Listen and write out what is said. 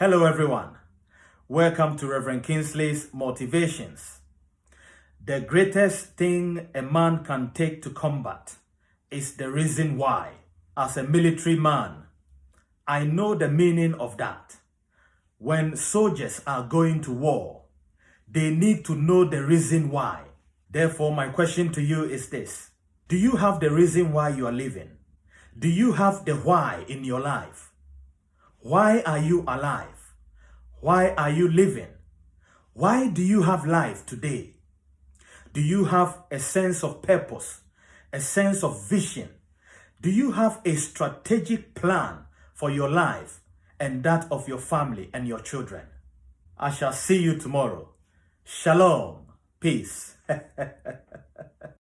Hello, everyone. Welcome to Reverend Kingsley's Motivations. The greatest thing a man can take to combat is the reason why. As a military man, I know the meaning of that. When soldiers are going to war, they need to know the reason why. Therefore, my question to you is this. Do you have the reason why you are living? Do you have the why in your life? Why are you alive? Why are you living? Why do you have life today? Do you have a sense of purpose, a sense of vision? Do you have a strategic plan for your life and that of your family and your children? I shall see you tomorrow. Shalom. Peace.